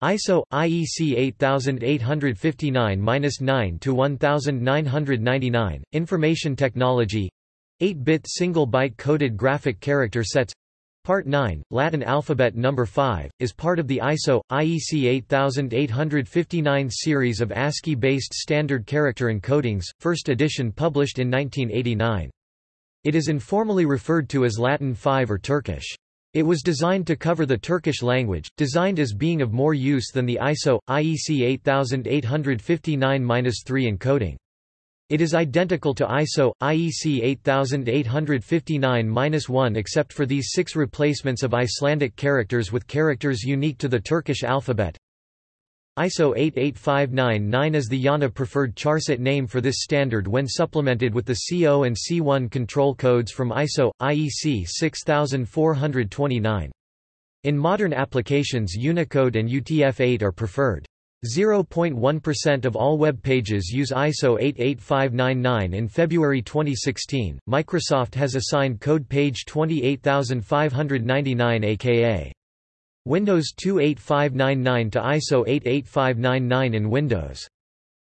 ISO IEC 8859-9 to 1999 Information Technology 8-bit single byte coded graphic character sets Part 9, Latin alphabet number 5, is part of the ISO IEC 8859 series of ASCII-based standard character encodings, first edition published in 1989. It is informally referred to as Latin 5 or Turkish. It was designed to cover the Turkish language, designed as being of more use than the ISO, IEC 8859-3 encoding. It is identical to ISO, IEC 8859-1 except for these six replacements of Icelandic characters with characters unique to the Turkish alphabet. ISO 88599 is the IANA preferred charset name for this standard when supplemented with the CO and C1 control codes from ISO, IEC 6429. In modern applications Unicode and UTF-8 are preferred. 0.1% of all web pages use ISO 88599 In February 2016, Microsoft has assigned code page 28599 aka Windows 28599 to ISO 88599 in Windows.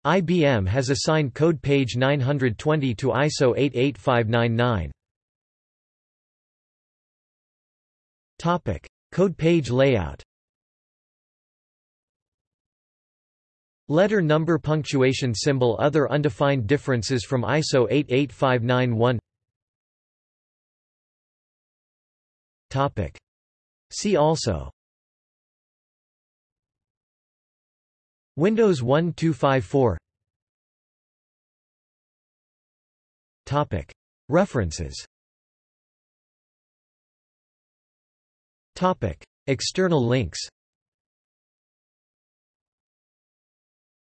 IBM has assigned code page 920 to ISO 88599. Topic: Code page layout. Letter number punctuation symbol Other undefined differences from ISO 88591 Topic. See also. Windows 1254 Topic. References. Topic. External links.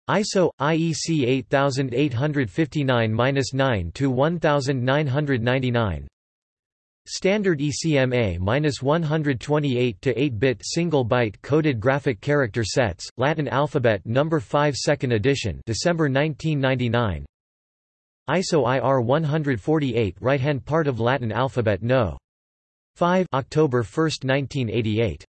ISO IEC 8859-9 to 1999 Standard ECMA-128 to 8-bit single-byte coded graphic character sets, Latin alphabet number 5 second edition, December 1999. ISO IR 148 right-hand part of Latin alphabet No. 5 October 1, 1988.